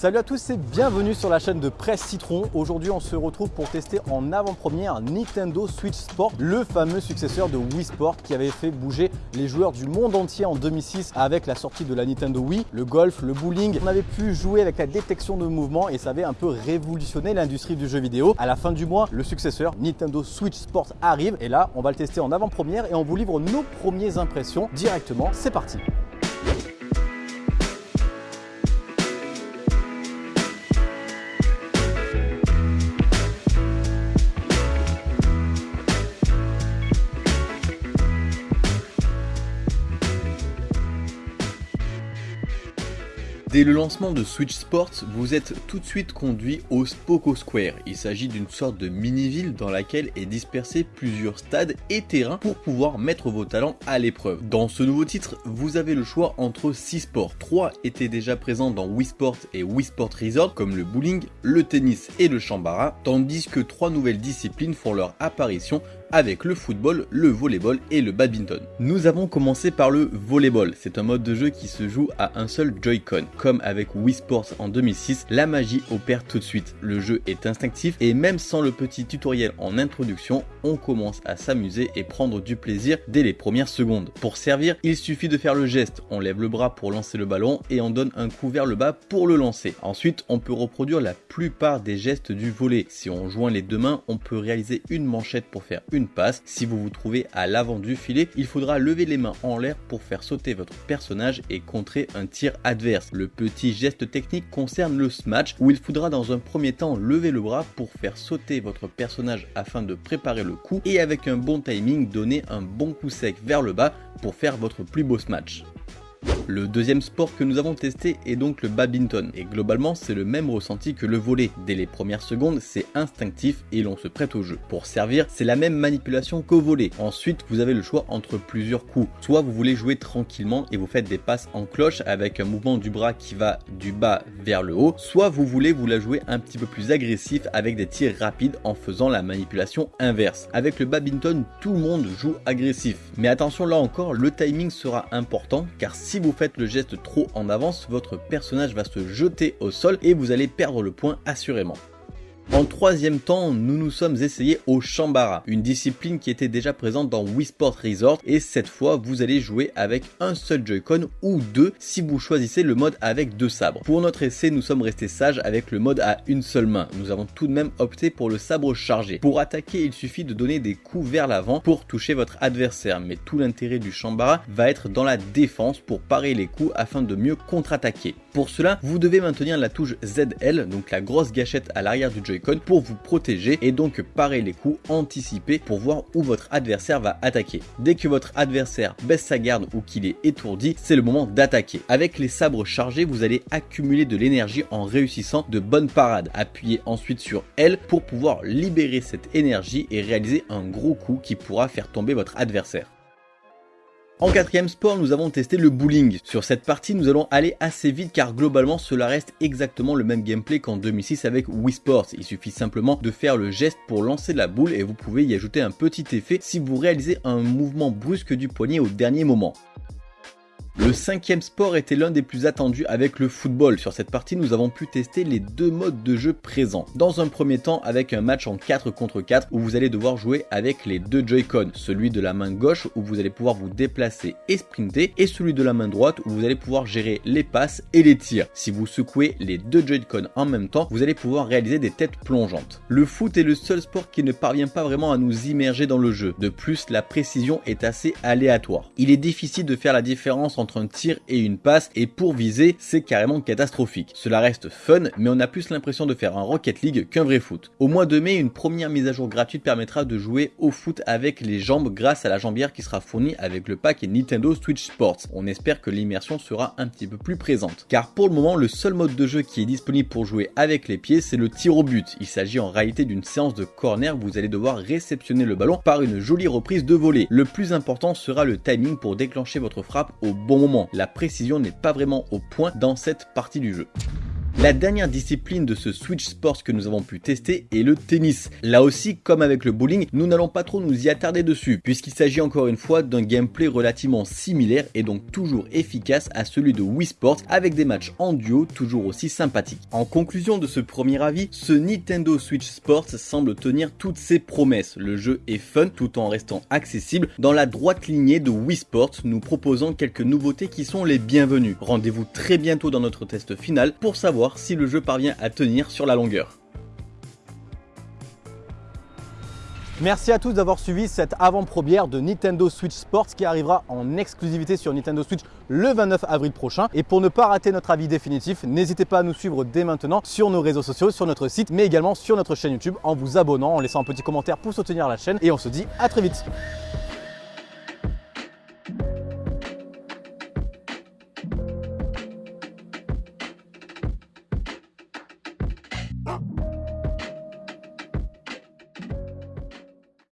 Salut à tous et bienvenue sur la chaîne de Presse Citron. Aujourd'hui on se retrouve pour tester en avant-première Nintendo Switch Sport, le fameux successeur de Wii Sport qui avait fait bouger les joueurs du monde entier en 2006 avec la sortie de la Nintendo Wii, le golf, le bowling. On avait pu jouer avec la détection de mouvement et ça avait un peu révolutionné l'industrie du jeu vidéo. À la fin du mois, le successeur Nintendo Switch Sport arrive et là on va le tester en avant-première et on vous livre nos premières impressions directement. C'est parti Dès le lancement de Switch Sports, vous êtes tout de suite conduit au Spoko Square. Il s'agit d'une sorte de mini-ville dans laquelle est dispersé plusieurs stades et terrains pour pouvoir mettre vos talents à l'épreuve. Dans ce nouveau titre, vous avez le choix entre 6 sports. 3 étaient déjà présents dans Wii Sports et Wii Sport Resort comme le bowling, le tennis et le chambara, tandis que 3 nouvelles disciplines font leur apparition avec le football, le volleyball et le badminton. Nous avons commencé par le volleyball, c'est un mode de jeu qui se joue à un seul Joy-Con. Comme avec Wii Sports en 2006, la magie opère tout de suite. Le jeu est instinctif et même sans le petit tutoriel en introduction, on commence à s'amuser et prendre du plaisir dès les premières secondes. Pour servir, il suffit de faire le geste, on lève le bras pour lancer le ballon et on donne un coup vers le bas pour le lancer. Ensuite, on peut reproduire la plupart des gestes du volet. Si on joint les deux mains, on peut réaliser une manchette pour faire une passe. Si vous vous trouvez à l'avant du filet, il faudra lever les mains en l'air pour faire sauter votre personnage et contrer un tir adverse. Petit geste technique concerne le smash où il faudra dans un premier temps lever le bras pour faire sauter votre personnage afin de préparer le coup et avec un bon timing donner un bon coup sec vers le bas pour faire votre plus beau smash. Le deuxième sport que nous avons testé est donc le badminton et globalement c'est le même ressenti que le volet. Dès les premières secondes c'est instinctif et l'on se prête au jeu. Pour servir c'est la même manipulation qu'au volet. Ensuite vous avez le choix entre plusieurs coups. Soit vous voulez jouer tranquillement et vous faites des passes en cloche avec un mouvement du bras qui va du bas vers le haut. Soit vous voulez vous la jouer un petit peu plus agressif avec des tirs rapides en faisant la manipulation inverse. Avec le badminton tout le monde joue agressif. Mais attention là encore le timing sera important car si vous faites le geste trop en avance, votre personnage va se jeter au sol et vous allez perdre le point assurément. En troisième temps, nous nous sommes essayés au Shambara, une discipline qui était déjà présente dans Wii Sport Resort et cette fois vous allez jouer avec un seul Joy-Con ou deux si vous choisissez le mode avec deux sabres. Pour notre essai, nous sommes restés sages avec le mode à une seule main. Nous avons tout de même opté pour le sabre chargé. Pour attaquer, il suffit de donner des coups vers l'avant pour toucher votre adversaire, mais tout l'intérêt du Shambara va être dans la défense pour parer les coups afin de mieux contre-attaquer. Pour cela, vous devez maintenir la touche ZL, donc la grosse gâchette à l'arrière du Joy pour vous protéger et donc parer les coups anticipés pour voir où votre adversaire va attaquer. Dès que votre adversaire baisse sa garde ou qu'il est étourdi, c'est le moment d'attaquer. Avec les sabres chargés, vous allez accumuler de l'énergie en réussissant de bonnes parades. Appuyez ensuite sur L pour pouvoir libérer cette énergie et réaliser un gros coup qui pourra faire tomber votre adversaire. En quatrième sport, nous avons testé le bowling. Sur cette partie, nous allons aller assez vite car globalement, cela reste exactement le même gameplay qu'en 2006 avec Wii Sports. Il suffit simplement de faire le geste pour lancer la boule et vous pouvez y ajouter un petit effet si vous réalisez un mouvement brusque du poignet au dernier moment. Le cinquième sport était l'un des plus attendus avec le football. Sur cette partie, nous avons pu tester les deux modes de jeu présents. Dans un premier temps, avec un match en 4 contre 4 où vous allez devoir jouer avec les deux Joy-Con. Celui de la main gauche où vous allez pouvoir vous déplacer et sprinter et celui de la main droite où vous allez pouvoir gérer les passes et les tirs. Si vous secouez les deux Joy-Con en même temps, vous allez pouvoir réaliser des têtes plongeantes. Le foot est le seul sport qui ne parvient pas vraiment à nous immerger dans le jeu. De plus, la précision est assez aléatoire. Il est difficile de faire la différence entre un tir et une passe et pour viser c'est carrément catastrophique. Cela reste fun mais on a plus l'impression de faire un Rocket League qu'un vrai foot. Au mois de mai une première mise à jour gratuite permettra de jouer au foot avec les jambes grâce à la jambière qui sera fournie avec le pack Nintendo Switch Sports. On espère que l'immersion sera un petit peu plus présente. Car pour le moment le seul mode de jeu qui est disponible pour jouer avec les pieds c'est le tir au but. Il s'agit en réalité d'une séance de corner où vous allez devoir réceptionner le ballon par une jolie reprise de volée. Le plus important sera le timing pour déclencher votre frappe au bon moment. La précision n'est pas vraiment au point dans cette partie du jeu. La dernière discipline de ce Switch Sports que nous avons pu tester est le tennis. Là aussi, comme avec le bowling, nous n'allons pas trop nous y attarder dessus, puisqu'il s'agit encore une fois d'un gameplay relativement similaire et donc toujours efficace à celui de Wii Sports avec des matchs en duo toujours aussi sympathiques. En conclusion de ce premier avis, ce Nintendo Switch Sports semble tenir toutes ses promesses. Le jeu est fun tout en restant accessible dans la droite lignée de Wii Sports, nous proposant quelques nouveautés qui sont les bienvenues. Rendez-vous très bientôt dans notre test final pour savoir si le jeu parvient à tenir sur la longueur. Merci à tous d'avoir suivi cette avant-première de Nintendo Switch Sports qui arrivera en exclusivité sur Nintendo Switch le 29 avril prochain. Et pour ne pas rater notre avis définitif, n'hésitez pas à nous suivre dès maintenant sur nos réseaux sociaux, sur notre site, mais également sur notre chaîne YouTube en vous abonnant, en laissant un petit commentaire pour soutenir la chaîne. Et on se dit à très vite